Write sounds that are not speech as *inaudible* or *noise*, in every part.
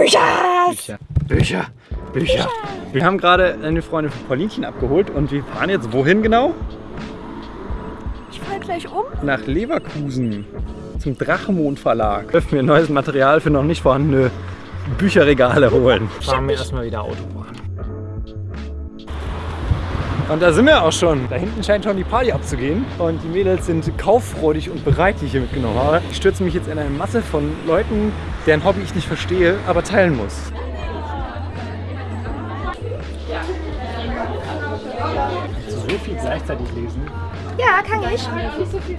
Bücher! Bücher. Bücher. Bücher. Wir haben gerade eine Freundin von Paulinchen abgeholt und wir fahren jetzt wohin genau? Ich fall gleich um. Nach Leverkusen zum Drachenmond Verlag. Dürfen wir neues Material für noch nicht vorhandene Bücherregale holen. Fahren wir erstmal wieder Autobahn. Und da sind wir auch schon. Da hinten scheint schon die Party abzugehen. Und die Mädels sind kauffreudig und bereit, die ich hier mitgenommen habe. Ich stürze mich jetzt in eine Masse von Leuten, deren Hobby ich nicht verstehe, aber teilen muss. So viel gleichzeitig lesen. Ja, kann ich.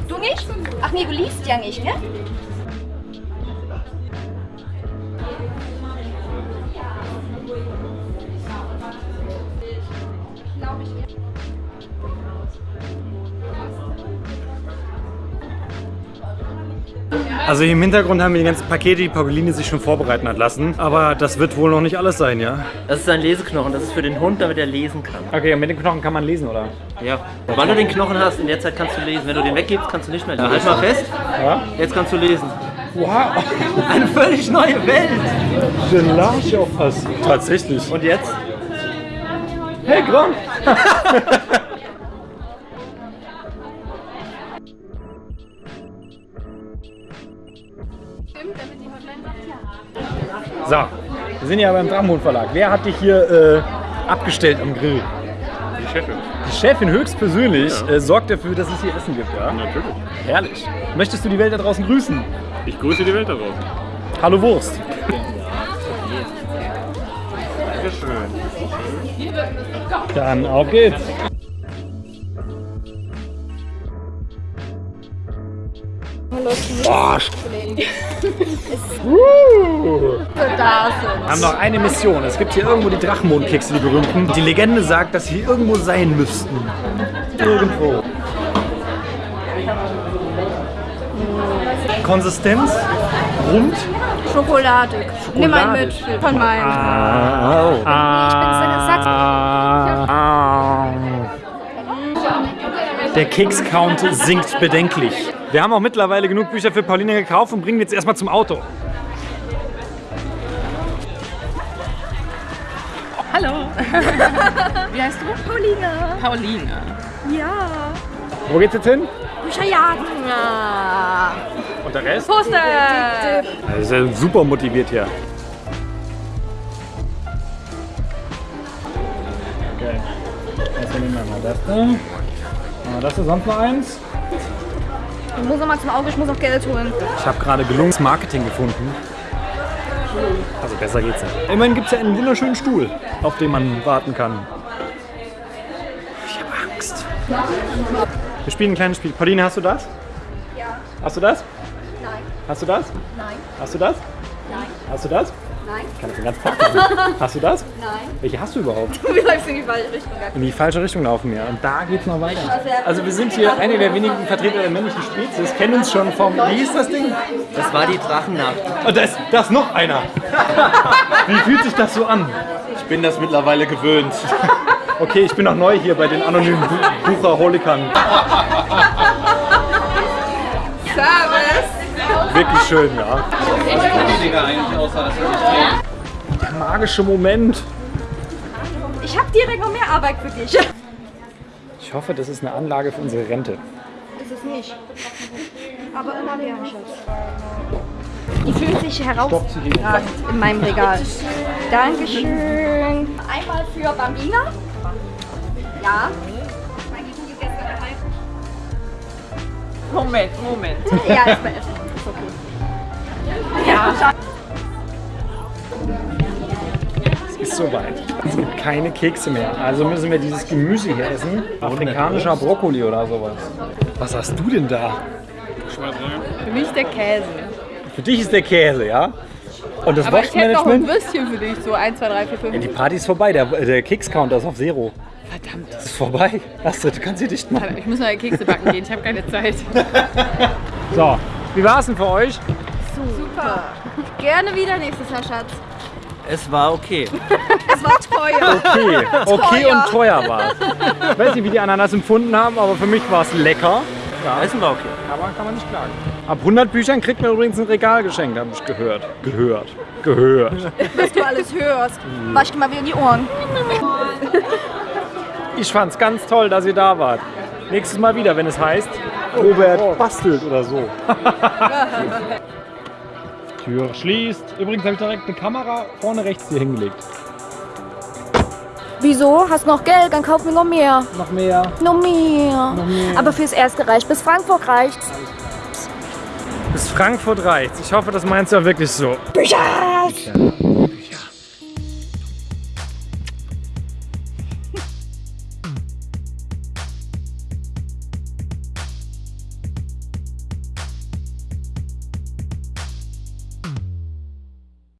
Du nicht? Ach nee, du liest ja nicht, ne? Also hier im Hintergrund haben wir die ganzen Pakete, die Pauline sich schon vorbereiten hat lassen. Aber das wird wohl noch nicht alles sein, ja? Das ist ein Leseknochen, das ist für den Hund, damit er lesen kann. Okay, und mit den Knochen kann man lesen, oder? Ja. Wann du den Knochen hast, in der Zeit kannst du lesen. Wenn du den weggibst, kannst du nicht mehr lesen. Halt mal fest, Ja. jetzt kannst du lesen. Wow, *laughs* Eine völlig neue Welt. den Larch auf was. Tatsächlich. Und jetzt? Hey, Gronk! *laughs* So, wir sind ja beim Drachenmond Verlag. Wer hat dich hier äh, abgestellt am Grill? Die Chefin. Die Chefin höchstpersönlich äh, sorgt dafür, dass es hier Essen gibt, ja? Natürlich. Herrlich. Möchtest du die Welt da draußen grüßen? Ich grüße die Welt da draußen. Hallo Wurst. Dankeschön. Dann auf geht's. Boah, Wir haben noch eine Mission. Es gibt hier irgendwo die Drachenmondkekse, die berühmten. Die Legende sagt, dass sie hier irgendwo sein müssten. Irgendwo. Konsistenz? Rund? Schokoladig. Nimm einen mit von meinen. Ah, Ah. Der Keks-Count sinkt bedenklich. Wir haben auch mittlerweile genug Bücher für Pauline gekauft und bringen jetzt erstmal zum Auto. Hallo. *laughs* Wie heißt du? Pauline. Pauline. Ja. Wo geht's jetzt hin? Bücherjagen. Und der Rest? Poster. Er ist ja super motiviert hier. Okay. Also nehmen wir mal das da. Ah, Das ist sonst noch eins. Ich muss noch mal zum Auge, ich muss noch Geld holen. Ich habe gerade gelungenes Marketing gefunden. Also besser geht's nicht. Immerhin gibt es ja einen wunderschönen Stuhl, auf den man warten kann. Ich habe Angst. Wir spielen ein kleines Spiel. Pauline, hast du das? Ja. Hast du das? Nein. Hast du das? Nein. Hast du das? Nein. Hast du das? Nein. Ich kann das den ganzen Tag machen. *laughs* Hast du das? Nein. Welche hast du überhaupt? *laughs* Du läufst in die falsche Richtung. In die falsche Richtung laufen wir. Und da geht's noch weiter. Also wir sind hier eine der wenigen Vertreter der männlichen Spezies, kennen uns schon vom... Wie hieß das Ding? Das war die Drachennacht. Und da ist, da ist noch einer. *laughs* Wie fühlt sich das so an? Ich bin das mittlerweile gewöhnt. Okay, ich bin noch neu hier bei den anonymen Bu Bucherholikern. Service. Wirklich schön, ja. Der magische Moment. Ich habe direkt noch mehr Arbeit für dich. Ich hoffe, das ist eine Anlage für unsere Rente. Ist es nicht. Aber immer mehr, Schatz. Die fühlt sich herausragend in meinem Regal. Dankeschön. Einmal für Bambina. Ja. Moment, Moment. Ja, ist bei Essen. Okay. Ja. Es ist soweit. Es gibt keine Kekse mehr. Also müssen wir dieses Gemüse hier essen. Afrikanischer Brokkoli oder sowas. Was hast du denn da? Für mich der Käse. Für dich ist der Käse, ja? Und das Aber ich hätte noch ein? Würstchen für dich. So 1, 2, 3, 4, 5. Ja, die Party ist vorbei. Der, der Keks-Counter ist auf Zero. Verdammt. Das ist vorbei. Astrid, du kannst hier dicht machen. Ich muss neue Kekse backen gehen. Ich habe keine Zeit. *laughs* *laughs* So, wie war es denn für euch? Super. Gerne wieder nächstes Jahr, Schatz. Es war okay. *laughs* Es war teuer. Okay, *laughs* okay Teuer. und teuer war es. Ich weiß nicht, wie die anderen das empfunden haben, aber für mich war es lecker. Ja, Essen war okay. aber kann man nicht klagen. Ab 100 Büchern kriegt man übrigens ein Regal geschenkt, habe ich gehört. Gehört. Gehört. Was du alles hörst. Wasch dir mal wieder in die Ohren. Ich fand's ganz toll, dass ihr da wart. Nächstes Mal wieder, wenn es heißt, Robert bastelt oder so. *laughs* Tür schließt. Übrigens habe ich direkt eine Kamera vorne rechts hier hingelegt. Wieso? Hast noch Geld? Dann kauf mir noch mehr. Noch mehr. Noch mehr. Aber fürs Erste reicht. Bis Frankfurt reicht's. Bis Frankfurt reicht's. Ich hoffe, das meinst du ja wirklich so. Bücher!